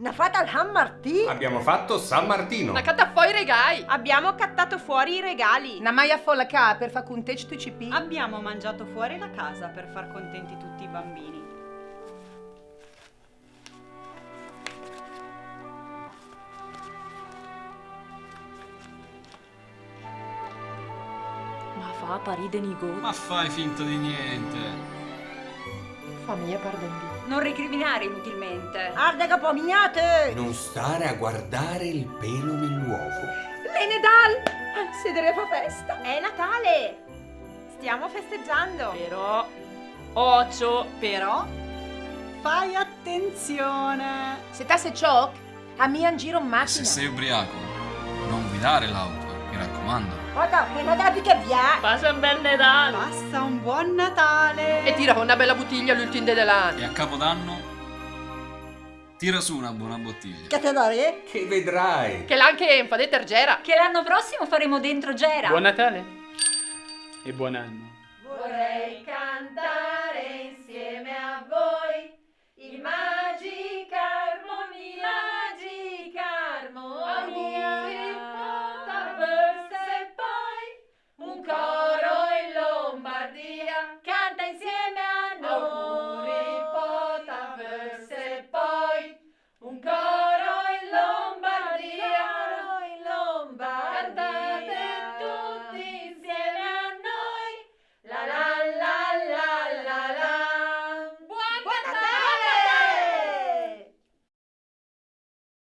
Ne fate al San Martì? Abbiamo fatto San Martino. Una catta fuori regai. Abbiamo cattato fuori i regali. Una maia folla ca per far contenti tutti i CP. Abbiamo mangiato fuori la casa per far contenti tutti i bambini. Ma fa paride nigo. Ma fai finta di niente. Famiglia pardendi. Non recriminare inutilmente. Arde capomignate! Non stare a guardare il pelo nell'uovo. Menedal! Sedere fa festa. È Natale! Stiamo festeggiando. Però... Ocio. Però fai attenzione. Se tasse ciò, a mia in giro in Se macchina. sei ubriaco, non guidare l'auto, mi raccomando. Guarda, che devi che via! Passa un bel Natale. Passa un buon Natale. E tira con una bella bottiglia l'ultimo dell'anno. E a Capodanno tira su una buona bottiglia. Che te dare? Che vedrai. Che l'ha anche enfa detergera. Che l'anno prossimo faremo dentro Gera. Buon Natale e buon anno. Vorrei